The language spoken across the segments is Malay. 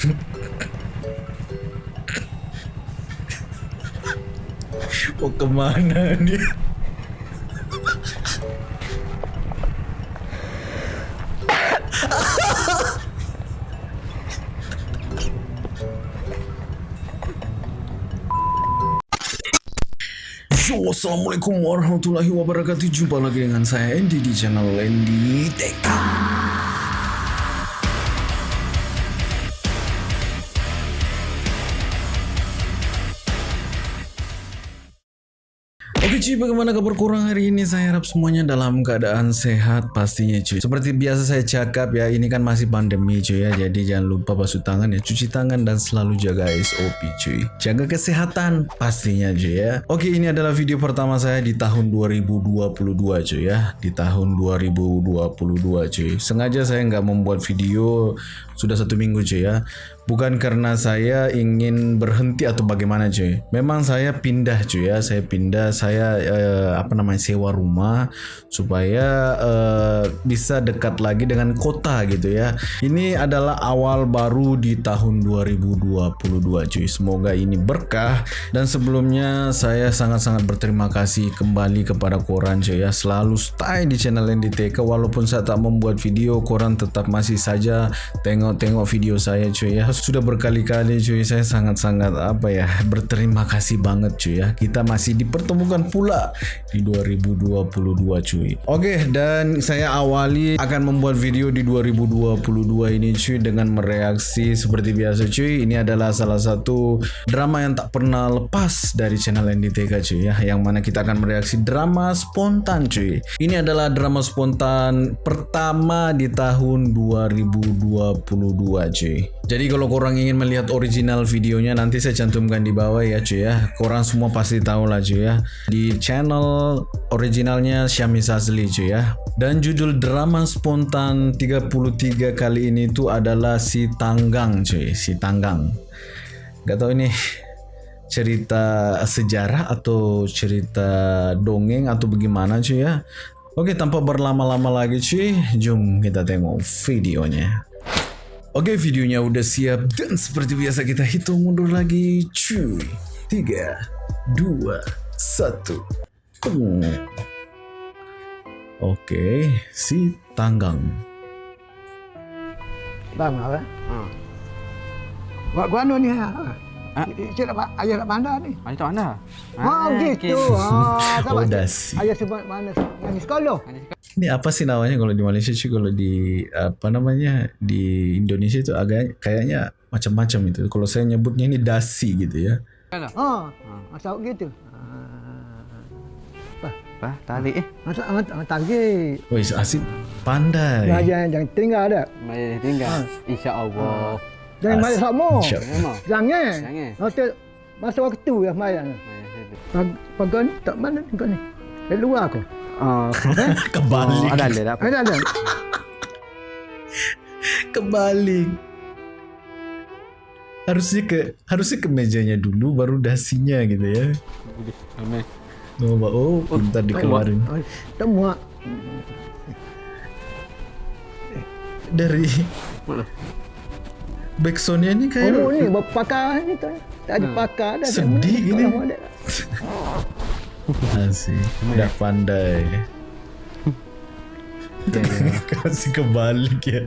Mau kemana dia? Yo, Assalamualaikum warahmatullahi wabarakatuh Jumpa lagi dengan saya Andy di channel Andy Tech cuy, bagaimana kabar kurang hari ini? Saya harap semuanya dalam keadaan sehat pastinya cuy. Seperti biasa saya cakap ya, ini kan masih pandemi cuy ya. Jadi jangan lupa basuh tangan ya, cuci tangan dan selalu jaga SOP cuy. Jaga kesehatan pastinya cuy ya. Oke, ini adalah video pertama saya di tahun 2022 cuy ya. Di tahun 2022 cuy. Sengaja saya nggak membuat video sudah satu minggu cuy ya. Bukan karena saya ingin berhenti atau bagaimana cuy. Memang saya pindah cuy ya. Saya pindah, saya eh, apa namanya sewa rumah supaya eh, bisa dekat lagi dengan kota gitu ya. Ini adalah awal baru di tahun 2022 cuy. Semoga ini berkah dan sebelumnya saya sangat-sangat berterima kasih kembali kepada koran cuy ya. Selalu stay di channel NDTK walaupun saya tak membuat video, koran tetap masih saja tengok-tengok video saya cuy ya sudah berkali-kali cuy. Saya sangat-sangat apa ya berterima kasih banget cuy ya. Kita masih dipertemukan pula di 2022 cuy. Oke dan saya awali akan membuat video di 2022 ini cuy dengan mereaksi seperti biasa cuy. Ini adalah salah satu drama yang tak pernah lepas dari channel NDTK cuy ya yang mana kita akan mereaksi drama spontan cuy. Ini adalah drama spontan pertama di tahun 2022 cuy jadi kalau korang ingin melihat original videonya nanti saya cantumkan di bawah ya cuy ya. Korang semua pasti tahu lah cuy ya. Di channel originalnya Syami Sazli cuy ya. Dan judul drama spontan 33 kali ini itu adalah Si Tanggang cuy. Si Tanggang. Gak tau ini cerita sejarah atau cerita dongeng atau bagaimana cuy ya. Oke tanpa berlama-lama lagi cuy. Jom kita tengok videonya. Oke videonya udah siap dan seperti biasa kita hitung mundur lagi cuy 3 2 1 Oke si tanggang Bang apa? Hmm. Buat gua anu ni ha. Ha? Cik nak ayah nak mana ni? Ayah tak mana? Oh, gitu. Ha, Oh dasi Ayah sebut mana? Yang di sekolah. Ini apa sih namanya kalau di Malaysia cuy kalau di apa namanya di Indonesia itu agak kayaknya macam-macam itu kalau saya nyebutnya ini dasi gitu ya Mana? Ha. Masa gitu. Apa? Tarik eh. Masa amat target. Wih asik pandai Jangan jangan jangan tinggal dah. Mari tinggal. Insya-Allah. Jangan As- main sama. Insya-. Jangan. Jangan. Nanti masa waktu situ. Pag pagan tak mana ni kau ni? Dari luar Oh, kebalik ada ada apa. Ada ada. kebalik harusnya ke harusnya ke mejanya dulu baru dasinya gitu ya Boleh. Ramai. oh, ba- oh pintar dikeluarin Oh, Tak muak. dari Mana? backsoundnya ini kayak Oh ni berpakar ni tu. Tak ada pakar dah. Sedih gini. Ada. Asik Dah pandai Ya, ya. Kasih kebalik ya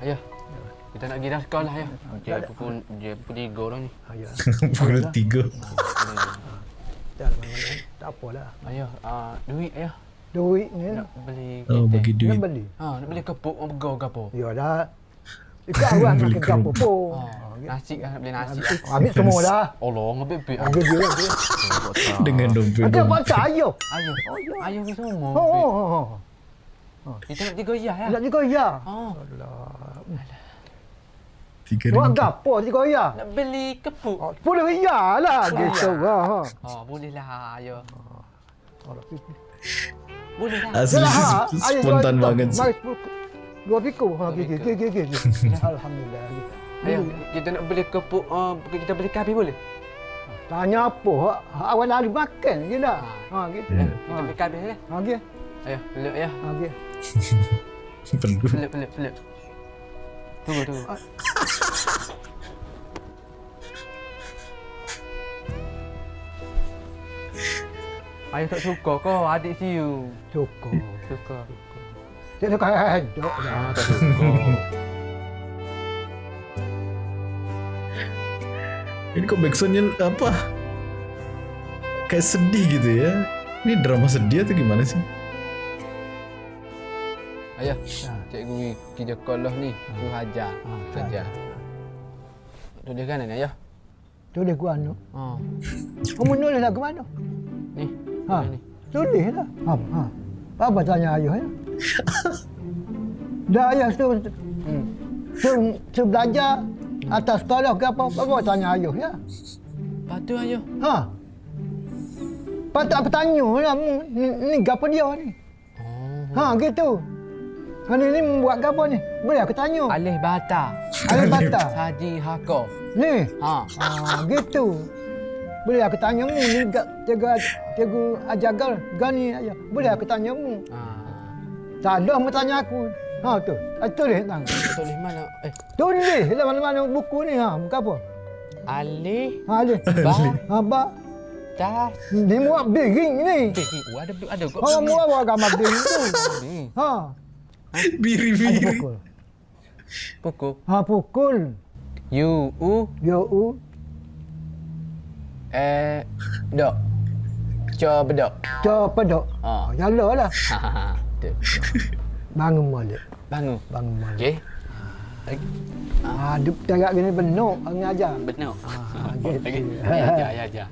Ayah. Kita nak pergi dah sekolah ayah. Dia pukul dia pukul tiga dah ni. Ayah. Pukul tiga Tak tak apalah. Ayah, ah duit ayah. Duit ni Nak beli Oh kereta. bagi nak duit beli. Ha, nak beli kepuk orang begau ke apa? Ya dah. Ikut awak nak Beli kerja apa pun. Nasi kan nak beli nasi. ah. Ambil semua dah. Allah, ngebek bek. Ambil dia dia. Dengan dompet Ada saya. Ayah. Ayah ni semua. Oh, oh, oh. Kita nak tiga ya ya. Nak juga ya. Oh, Tiga Buat ringgit gapo juga ya. nak beli kepuk. Oh, Boleh ya lah gitu. Ha. ha. Oh, boleh lah ayah. Oh, Boleh lah. Asli ha. Spontan banget Mari Dua piku. Ha, piku. gigi, gigi. Alhamdulillah. Ayah, kita nak beli kepuk, uh, kita beli kabi boleh? Tanya apa? Ha, Awak nak ada makan je dah. Ha, gitu. Ya. Kita beli kabi lah. Ha, gitu. Ayah, peluk ayah. Ha, gitu. Perlu Peluk, peluk, peluk. Tunggu, tunggu. Ayah tak suka kau adik siu. Cukup. Suka. Dia nak kaya. Ah, tak suka. Ini kok backsoundnya apa? Kayak sedih gitu ya. Ini drama sedih atau gimana sih? Ayah, cikgu kerja sekolah ni. Tu hajar. Ah, Hajar. Tulis kanan ayah. Tulis gua anu. Ha. Kamu nulis lah ke mana? Ni. Ha. Ni. Tulis lah. Ha. ha. Apa tanya ayah ya? Dah ayah tu Hmm. tu, tu belajar atas sekolah ke apa? Apa tanya ayah ya? Patu ayah. Ha. Patut apa tanya lah mu. Ni, ni gapo dia ni? Oh. Ha gitu. Kan ni membuat gapo ni? Boleh aku tanya. Alih bata. Alih bata. Saji hako. Ni. Ha. Ha gitu. Boleh aku tanya mu ni gak tiga tiga ajagal gani aja. Boleh aku tanya mu. Ha. Tak ada mu tanya aku. Ha tu. Ah, tulis tang. Tulis mana? Eh, Tulis dalam mana-mana buku ni ha. Buku apa? alih Ha ni. ba Ha ba. tas. Ni muat biring ni. Eh, ada ada kok. Ha muat buat gambar biring tu. Ha. Biri-biri. pukul. Pukul. Ha pukul. U U Yo u. eh dok. Co bedok. Coba dok. Ha. Ha. Yalah lah. Ha ha ha. Bangun balik. Bangun. Bangun balik. Okey. Lagi. Ha, duk tengok gini benar orang ajar. Benar. Ah, gitu. Okey. Ya, ya, ya, ya.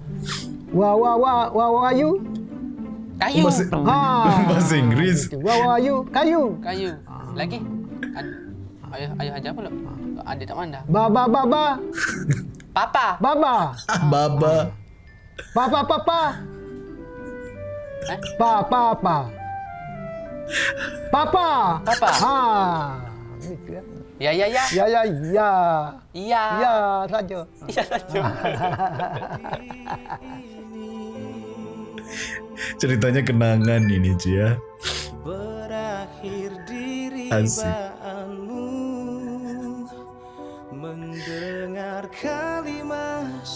Wah wah wah wah wah you. Kayu. Bahasa, Ha. bahasa Inggris. Wah wah you kayu. Kayu. Lagi. Ad- Ayah ayah ajar pula. Adik tak mandang. Ba ba ba ba. Papa. Baba. Ah, Baba. Papa papa. Eh? Pa pa pa. Papa. Papa. Ha. Gitu ya. Ya, ya, ya. Ya ya ya. Ya. Ya saja. Ya, saja. Ceritanya kenangan ini cuy ya. berakhir di Asik. ribaanmu mendengar kalimat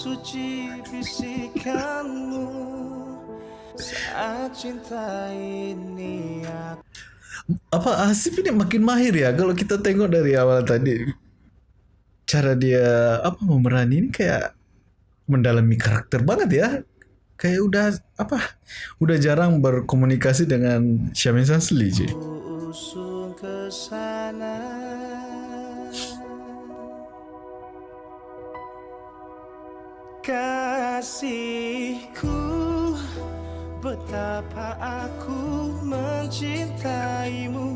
suci bisikanmu saat cinta ini aku Apa Asif ini makin mahir ya kalau kita tengok dari awal tadi cara dia apa memerani ini kayak mendalami karakter banget ya. Kayak udah apa? Udah jarang berkomunikasi dengan Syamin Sasli cuy. Kasihku betapa aku mencintaimu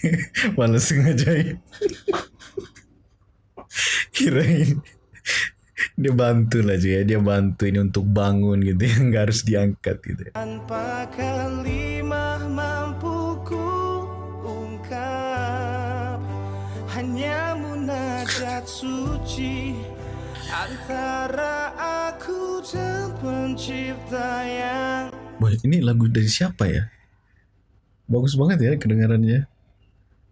Malah sengaja Kirain dia bantu lah ya. Dia bantu ini untuk bangun gitu ya. Nggak harus diangkat gitu ya. tanpa kalimah mampu ku ungkap hanya munajat suci antara aku dan pencipta yang Wah, ini lagu dari siapa ya? Bagus banget ya kedengarannya.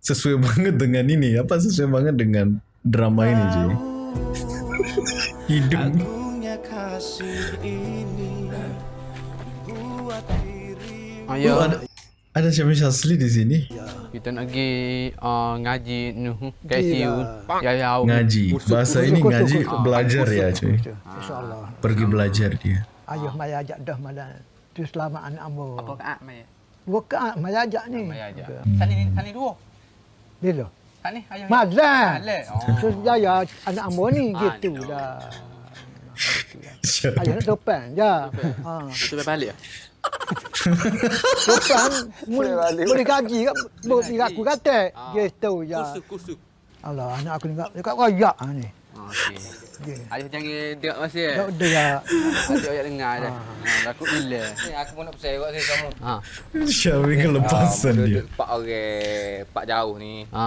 Sesuai banget dengan ini. Apa sesuai banget dengan drama ini cuy? Hidup. agungnya kasih Oh, ada ada Syamin Sasli di sini. Kita nak pergi uh, ngaji nuh KSU. Ya ya. Ngaji. Bahasa ini ngaji belajar ya cuy. Insyaallah. Pergi belajar dia. Ayah mai ajak dah malam. Tu selamat anak ambo. Apa kaat mai? Dua kaat mai ajak ni. Mai aja. Sani ni sani dua. Bila? Sani ayah. Mazlan. Mazlan. Oh. Tu jaya anak ambo ni gitu ni. dah. Ayah nak topan je. Ha. Itu balik ah. Topan boleh gaji kat boleh aku kata. Ah. Gitu je. Kusuk kusuk. Allah anak aku kat dekat royak ah ni. Okey. Ayah jangan tengok masa ya. Tak ada ya. Adik ayah dengar dah. Ha, takut bila. Ni aku pun nak pesan kat saya kamu. Ha. Syamin kelepasan Ah, dia. Pak orang, pak jauh ni. Ha.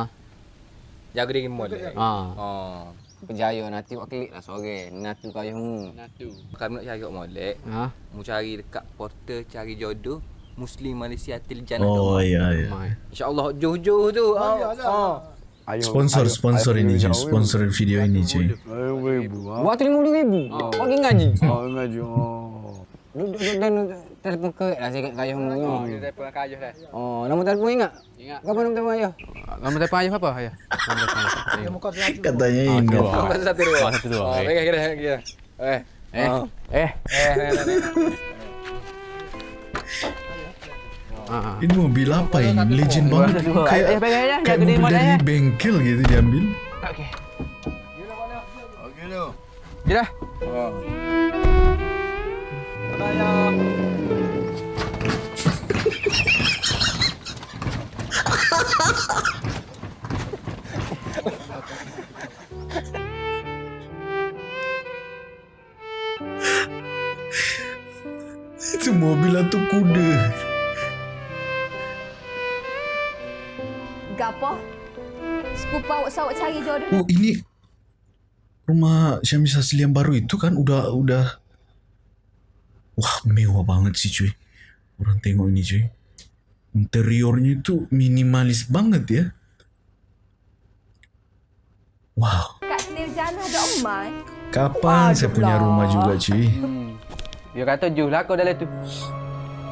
Jaga diri molek. Ha. Oh. Berjaya nanti buat klik lah sore. Nanti kau ayah mu. Natu. Kalau nak cari kat molek, Ha. mu cari dekat portal cari jodoh Muslim Malaysia Til Jannah. Oh iya iya. Mai. InsyaAllah jauh-jauh tu. Oh, Oh, ya oh. Ayo, Sponsor, ayo, sponsor ayo, ini cuy, ayo. sponsor video ini cuy. Ayo, ribu. Buat tu RM50,000. Oh. Bagi ngaji. Oh, ngaji. Oh. Duduk dan telefon ke lah saya kat kayuh mu. Oh, dia telefon kat ayah dah. Oh, nombor telefon ingat? Ingat. Apa nombor telefon ayah? Nombor telefon ayah apa ayah? Nombor telefon ayah. Dia muka tu Katanya ini. Nombor satu dua. Satu dua. Oh, baik. pegang kira kira. Eh. Eh. Oh. Eh. Eh. eh, eh, eh. Ah. Ini mobil apa ini? Legend banget. dua. Kayak Eh, pegang aja, kayak jaga diri mobil mana dari ya? bengkel gitu diambil. Okey. Okey tu. Kira. Itu mobil atau kuda? Gapo? Sepupu awak sawak cari jodoh Oh ini rumah Syamis Asli yang baru itu kan udah udah wah mewah banget sih cuy. Orang tengok ini cuy. Interiornya itu minimalis banget ya. Wow, kat kapan saya punya rumah juga cuy? Dia kata ju lah kau dalam tu.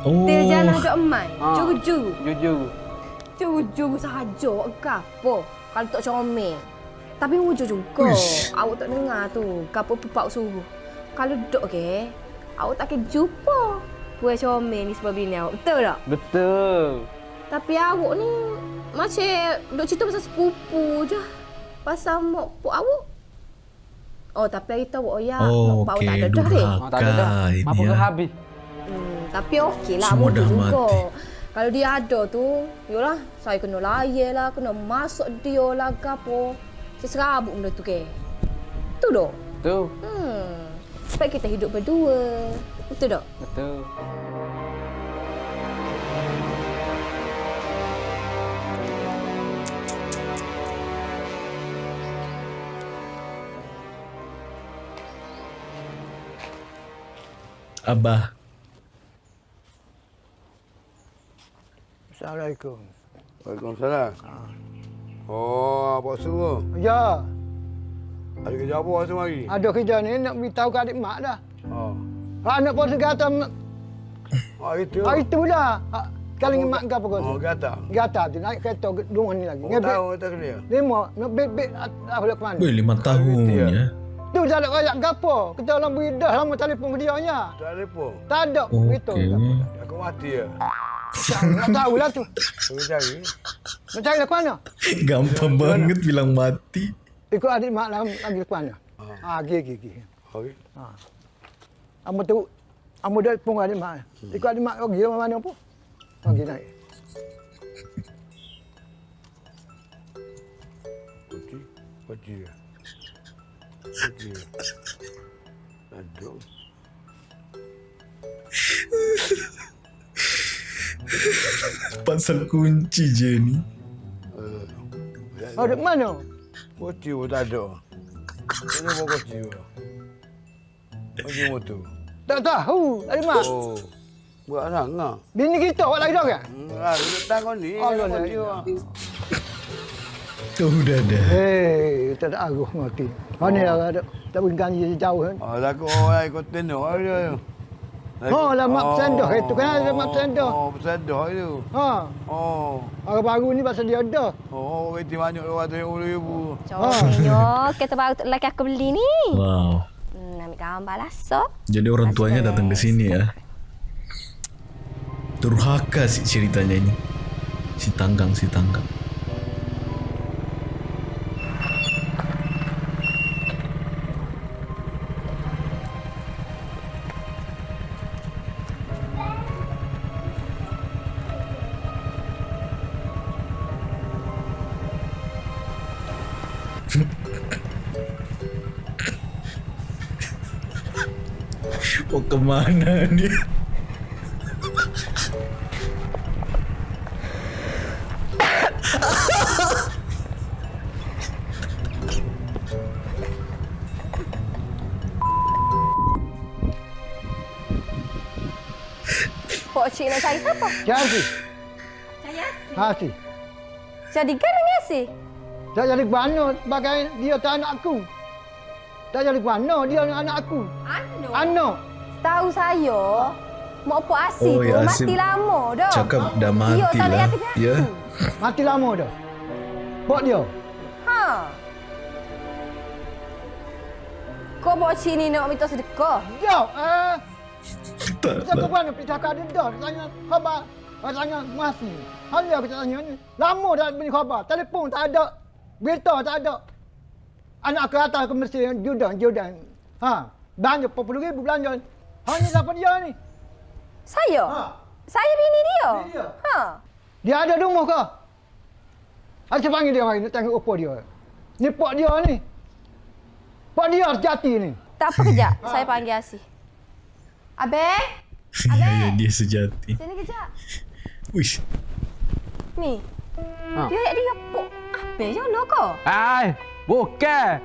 Oh, Tirjana ada Omai. Ah. Juru-juru. Jujur. Juru-juru sahaja. Gapo? Kalau tak comel. Tapi wujud juga. Uish. Awak tak dengar tu. Gapo pepak suruh. Kalau duduk ke, awak tak akan jumpa. Puan comel ni sebab bini awak. Betul tak? Betul. Tapi awak ni macam duk cerita pasal sepupu je. Pasal mak puk awak. Oh, tapi hari tu awak oh, ya. oh mak oke awak tak ada dah deh. Ah, tak ada dah. durhaka ini Apa ya. ke habis? Hmm, tapi okey lah. Semua dah juga. mati. Kalau dia ada tu, yolah, saya kena layan lah, kena masuk dia lah ke apa. Saya serabut benda tu ke. Tu dok. Tu. Hmm. Sebab kita hidup berdua. Betul tak? Betul. Abah, Assalamualaikum. Waalaikumsalam. Oh, apa suruh? Ya, Ada kerja apa semua hari? ada kerja ni nak beritahu kat adik mak dah. Oh. Anak pun segata Oh, itu. hari tu dah. Ha, Kali ni mak kau Oh, pun. kata. Gata tu naik kereta ke rumah ni lagi. Oh, Ngebet tahu tak kena. lima, nak bet-bet ah ke mana. weh lima tahun ya. ya. Tu dah nak rayak gapo? Kita orang beri dah lama telefon dia nya. Tak ada apa. Tak ada. Okey. Aku mati ya. Tak tahu lah tu. Aku cari. Nak cari ke mana? Gampang banget bilang mati. Ikut adik mak lah lagi ke mana? Ha, pergi, pergi. Okey. Amo tu, amo dah pun adik mak. Ikut adik mak pergi mana mana pun. Pergi naik. Kunci. Kunci. Kunci. Aduh. Pasal kunci je ni. Oh, dek mana? Kunci pun tak ada. Ini mau kunci pun. Kunci motor. Tak tahu, adik mak. Oh. Buat sangat. Bini kita awak lagi dah kan? Ah, duduk tangan ni. Allah kunci Allah. pun. Tu dah dah. Hei, tak ada aruh mati. Mana dah ada tak boleh ganji jauh kan? Oh, takut orang ikut tenor dia. Oh, lah mak pesandah itu kan ada mak pesandah. Oh, pesandah itu. Ha, Oh. orang baru ni pasal dia ada. Oh, kereta banyak tu ribu. Comelnya kereta baru tu lelaki aku beli ni. Wow. Hmm, ambil gambar lah, so. Jadi orang tuanya datang ke sini ya. Durhaka sih ceritanya ini. Si tanggang, si tanggang. Kemana dia? Pok cik nak cari siapa? Jadi, Cari Asi. ha si. Jadi kan dengan Asi? Tak jadi mana sebagai dia tak anak aku. Tak jadi mana dia anak aku. Ano? Anak. Tahu saya, mak Pok Asih Oh, tu ya, mati Asim lama dah. Cakap dah Dia mati lah. Ya. aku. Mati lama dah. Pok dia. Ha. Kau bawa cik ni nak minta sedekah? Dia. Eh. Tak Saya lah. ke mana pergi cakap dia dah. Dia Tanya khabar. Dia tanya masih. Hanya aku tanya ni. Lama dah beri khabar. Telefon tak ada. Berita tak ada. Anak ke atas ke Mesir. Jordan. Jordan. Ha. Belanja 40 ribu belanja. Hanya siapa dia ni? Saya? Ha. Saya bini dia? Bini dia? Ha. Dia ada di rumah ke? Ada saya panggil dia mari. Nak tengok apa dia. Ni pak dia ni. Pak dia sejati ni. Tak apa kejap. Saya panggil Asih. Abang? Ya, dia sejati. Sini kejap. Wish. Ni. Ha. Dia dia pok. Apa je nak kau? Ai, bukan.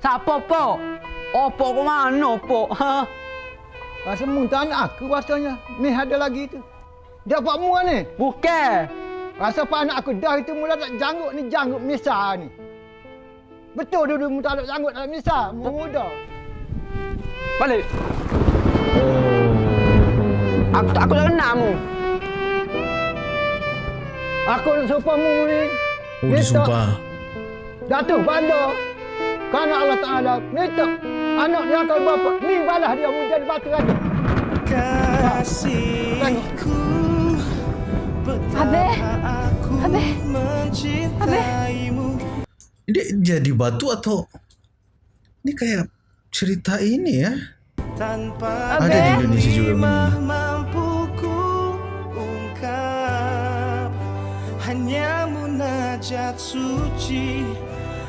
Siapa pok? Oh, pok ke mana pok? Ha? Rasa mu tak anak aku rasanya. Ni ada lagi tu. Dia buat mu ni. Bukan. Rasa pak anak aku dah itu mula tak janggut ni janggut misa ni. Betul dulu mu tak ada janggut dalam misa. Mu muda. Balik. Oh. Aku tak aku tak kenal mu. Aku nak sumpah mu ni. Oh, disumpah. Datuk Banda. Kerana Allah Ta'ala minta anak dia kalau bapa. Ni balas dia mu jadi batu lagi. Kasihku aku Habis? mencintaimu Dia jadi batu atau ini kayak cerita ini ya? Tanpa Ada di Indonesia juga kalimah begini. mampu ku ungkap Hanya munajat suci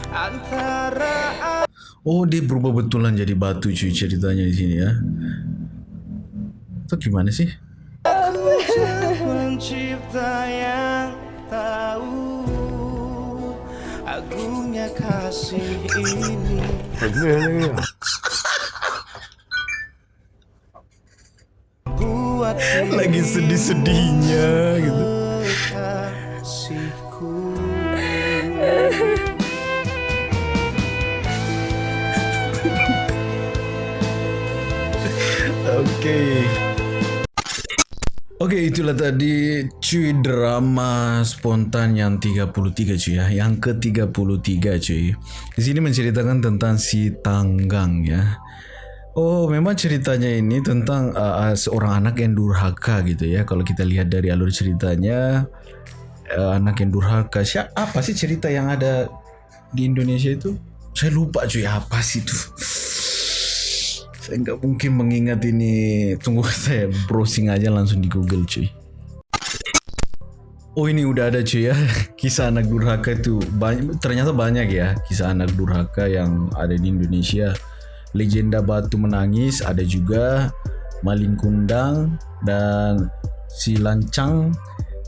Antara Oh, dia berubah betulan jadi batu cuy ceritanya di sini ya. Atau gimana sih? pencipta yang tahu Agungnya kasih ini Lagi sedih-sedihnya gitu. Oke. Oke, itulah tadi cuy drama spontan yang 33 cuy ya. Yang ke-33 cuy. Di sini menceritakan tentang si Tanggang ya. Oh, memang ceritanya ini tentang uh, uh, seorang anak yang durhaka gitu ya. Kalau kita lihat dari alur ceritanya uh, anak yang durhaka. Siapa apa sih cerita yang ada di Indonesia itu? Saya lupa cuy apa sih itu. Saya nggak mungkin mengingat ini. Tunggu saya browsing aja langsung di Google cuy. Oh ini udah ada cuy ya kisah anak durhaka itu banyak, ternyata banyak ya kisah anak durhaka yang ada di Indonesia. Legenda Batu Menangis ada juga Maling Kundang dan si Lancang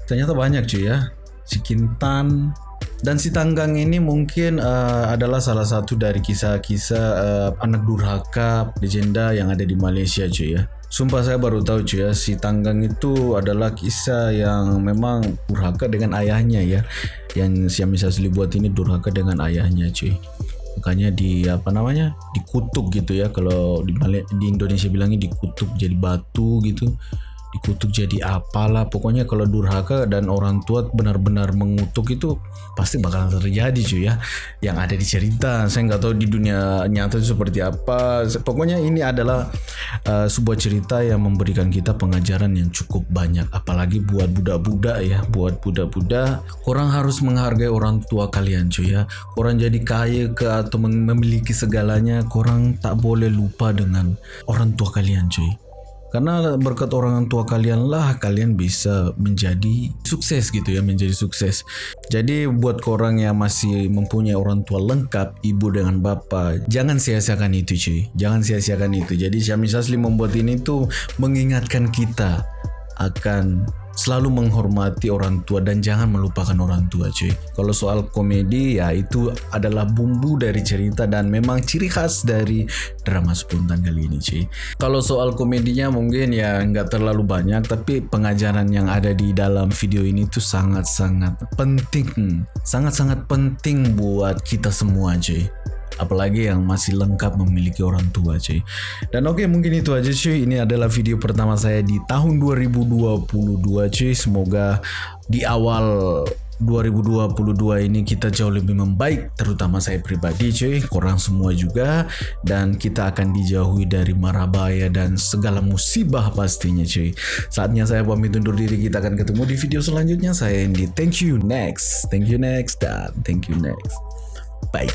ternyata banyak cuy ya. Si Kintan dan si Tanggang ini mungkin uh, adalah salah satu dari kisah-kisah uh, anak durhaka legenda yang ada di Malaysia cuy ya. Sumpah saya baru tahu cuy ya si Tanggang itu adalah kisah yang memang durhaka dengan ayahnya ya. Yang si Amis Asli buat ini durhaka dengan ayahnya cuy. Makanya di apa namanya dikutuk gitu ya kalau di di Indonesia bilangnya dikutuk jadi batu gitu dikutuk jadi apalah. Pokoknya kalau durhaka dan orang tua benar-benar mengutuk itu pasti bakalan terjadi cuy ya. Yang ada di cerita. Saya nggak tahu di dunia nyata itu seperti apa. Pokoknya ini adalah uh, sebuah cerita yang memberikan kita pengajaran yang cukup banyak. Apalagi buat budak-budak ya. Buat budak-budak. Orang harus menghargai orang tua kalian cuy ya. Orang jadi kaya ke atau memiliki segalanya orang tak boleh lupa dengan orang tua kalian cuy karena berkat orang tua kalian lah kalian bisa menjadi sukses gitu ya, menjadi sukses. Jadi buat korang yang masih mempunyai orang tua lengkap, ibu dengan bapa, jangan sia-siakan itu cuy. Jangan sia-siakan itu. Jadi Syami Sasli membuat ini tuh mengingatkan kita akan selalu menghormati orang tua dan jangan melupakan orang tua cuy. Kalau soal komedi ya itu adalah bumbu dari cerita dan memang ciri khas dari drama spontan kali ini cuy. Kalau soal komedinya mungkin ya nggak terlalu banyak tapi pengajaran yang ada di dalam video ini tuh sangat-sangat penting. Sangat-sangat penting buat kita semua cuy apalagi yang masih lengkap memiliki orang tua cuy. Dan oke mungkin itu aja cuy. Ini adalah video pertama saya di tahun 2022 cuy. Semoga di awal 2022 ini kita jauh lebih membaik terutama saya pribadi cuy. Korang semua juga. Dan kita akan dijauhi dari marabaya dan segala musibah pastinya cuy. Saatnya saya pamit undur diri. Kita akan ketemu di video selanjutnya. Saya Andy. Thank you. Next. Thank you next. Dan thank you next. Bye